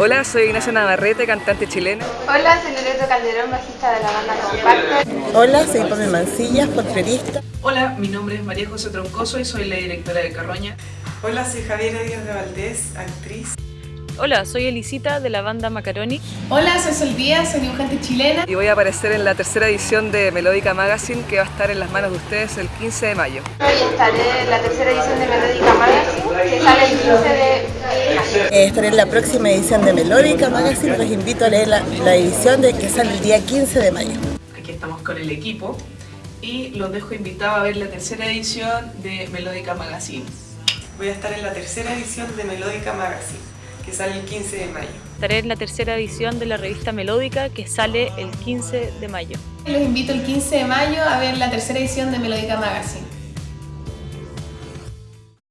Hola, soy Ignacia Navarrete, cantante chilena. Hola, soy Loreto Calderón, bajista de la banda Compacto. Hola, soy Pame Mancillas, porterista. Hola, mi nombre es María José Troncoso y soy la directora de Carroña. Hola, soy Javiera Díaz de Valdés, actriz. Hola, soy Elisita de la banda Macaroni. Hola, soy Sol Díaz, soy dibujante chilena. Y voy a aparecer en la tercera edición de Melódica Magazine que va a estar en las manos de ustedes el 15 de mayo. Hoy estaré en la tercera edición de Melódica Eh, estaré en la próxima edición de Melódica Magazine. Los invito a leer la, la edición de que sale el día 15 de mayo. Aquí estamos con el equipo y los dejo invitados a ver la tercera edición de Melódica Magazine. Voy a estar en la tercera edición de Melódica Magazine, que sale el 15 de mayo. Estaré en la tercera edición de la revista Melódica que sale el 15 de mayo. Los invito el 15 de mayo a ver la tercera edición de Melódica Magazine.